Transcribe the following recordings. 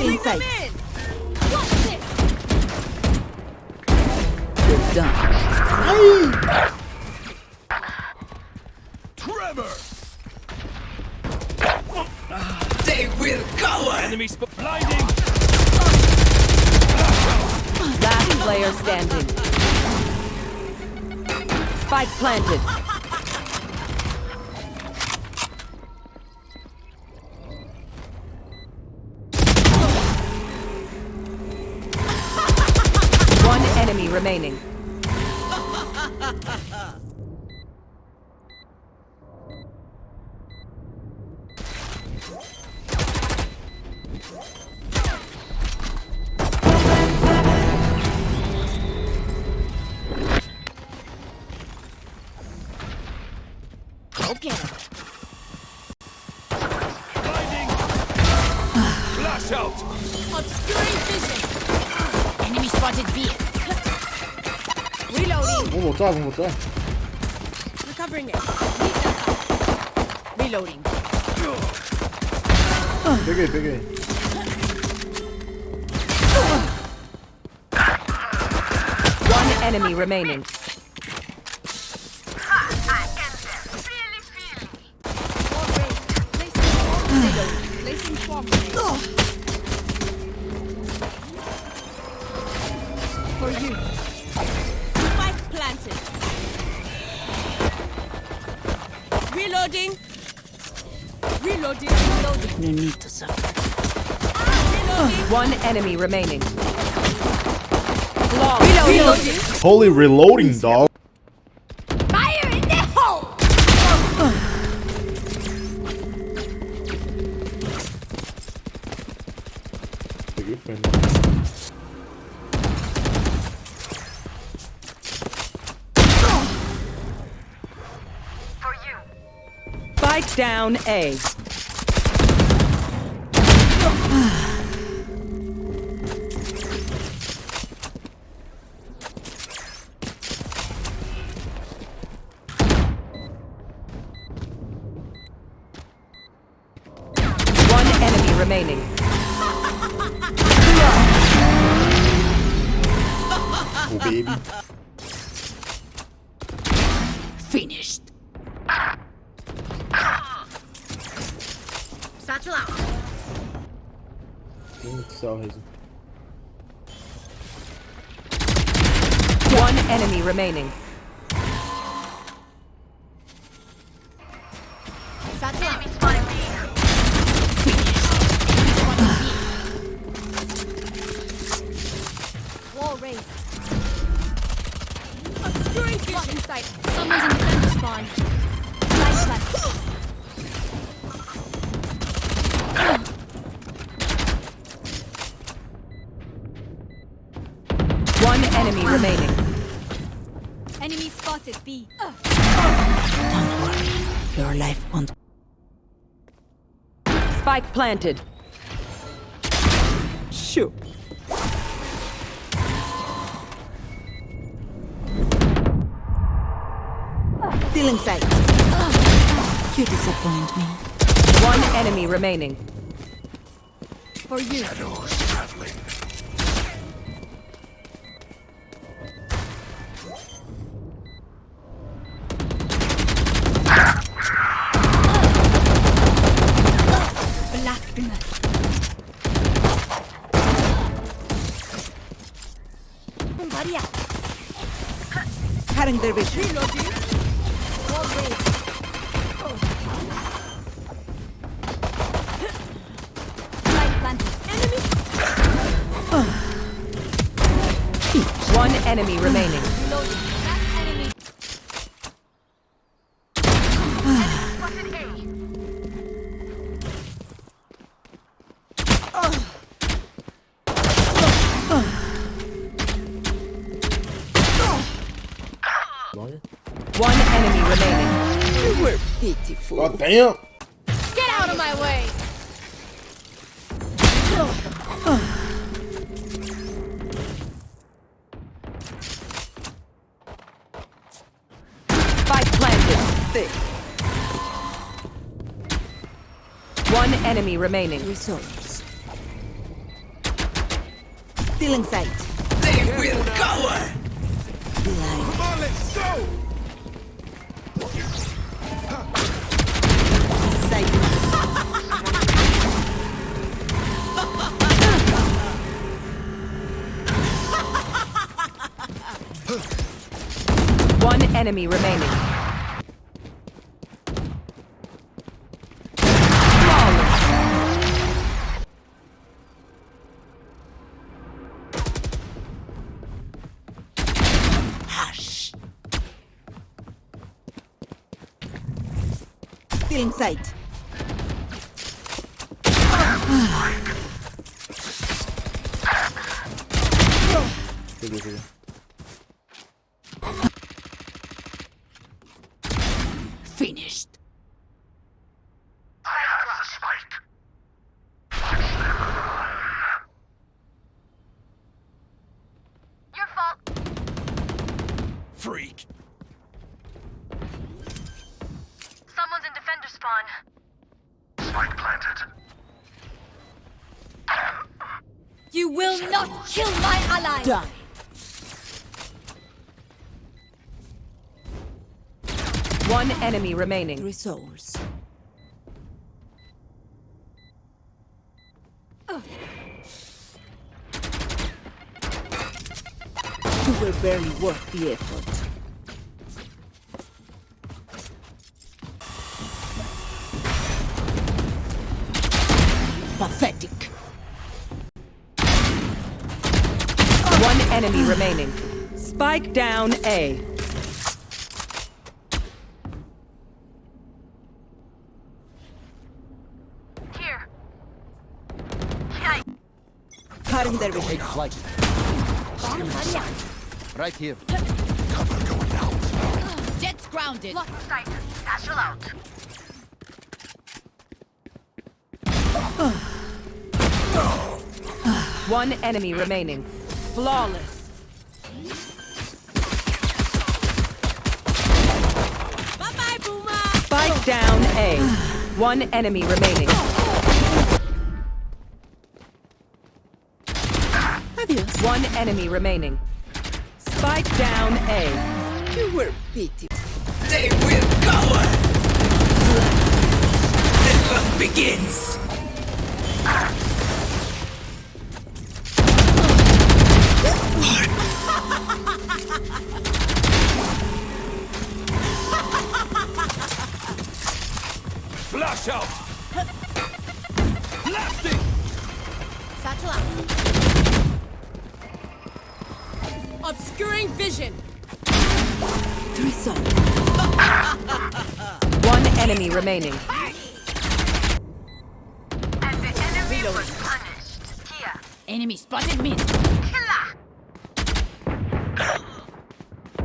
Feeling Bring them safe. in! Watch! You're done. Trevor! They will cover! Enemy spot blinding! Last player standing. Spike planted. Remaining. Go get him. Blinding! Flash out! Obscuring vision. Enemy spotted B. One more time, one more time. Recovering it. Reloading. Big A, big A. One enemy remaining. need to suffer. One enemy remaining. Holy reloading, dog. Fire in the hole. Fight down A. remaining. oh, baby. Finished. Satchel out. One enemy remaining. Obscuring vision. sight. Someone's in defender spawn. Light left. One enemy remaining. Enemy spotted B. Don't worry. Your life won't. Spike planted. Shoot. Feeling sight. You disappoint me. One enemy remaining. For you. Blasphemous. Maria. Cutting their vision. One enemy remaining. One enemy remaining. You were pitiful. God damn Get out of my way. Spike planted. Thick. One enemy remaining. Results. Stealing sight. They will cover! Blind. Come on, let's go! Enemy remaining. Flawless. Finished. I have the spike. Your fault. Freak! Someone's in defender spawn. Spike planted. You will not kill my ally. Done. One enemy remaining. Three souls. You were barely worth the effort. Pathetic. One enemy remaining. Spike down A. Cutting their vision. Take flight. Right here. Jets grounded. Lock sight. Satchel out. One enemy remaining. Flawless. Bye bye, Boomer. Spike down A. One enemy remaining. One enemy remaining. Spike down A. You were pitiful. They will cover! The hunt begins! Flash out! Blasting! Satchel out. Obscuring vision. Three souls. One enemy remaining. And the enemy was punished. Here. Enemy spotted mid. Killer.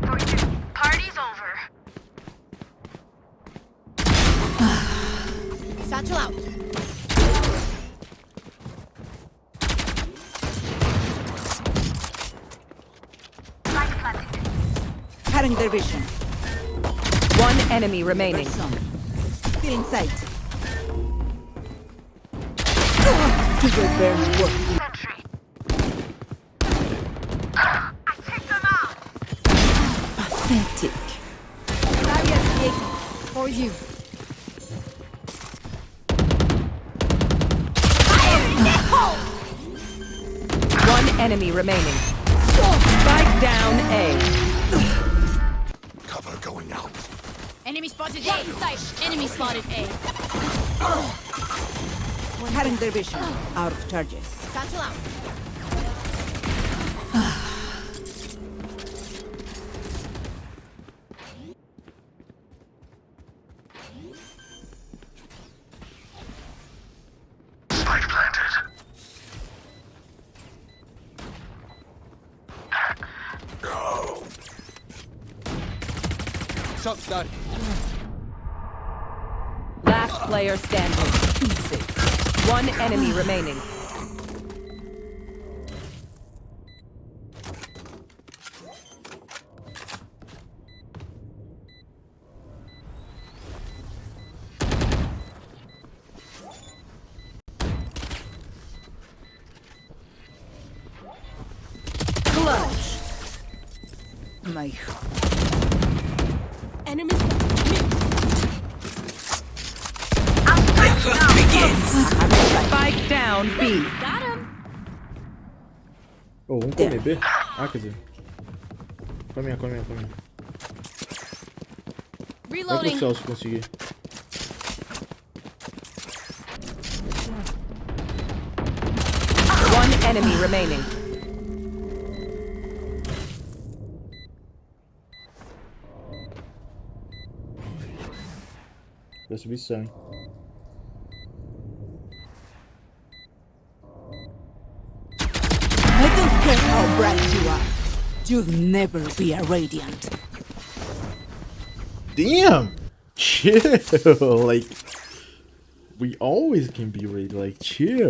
For. Party's over. Satchel out. Light planted. Cutting their vision. One enemy remaining. Some. Stealing sight. You were barely worth Sentry. I take them out. pathetic. Barrier created. For you. In! One enemy remaining. Spike down A. Cover going. Enemy spotted A. Sight. Enemy spotted A. Cutting their vision. Out of charges. Satchel out. Shop started. Last player standing. Easy. One enemy remaining. Clutch. My Enemies. The begins. Spike down B. got him. Ô, vamos comer B? Ah, quer dizer. Come minha, come minha, come minha. Vai pro Reloading. céu se conseguir. One enemy remaining. Vai subir céu, hein? I don't care how bright you are. You'll never be a radiant. Damn! Chill! like, we always can be ready. Like, chill.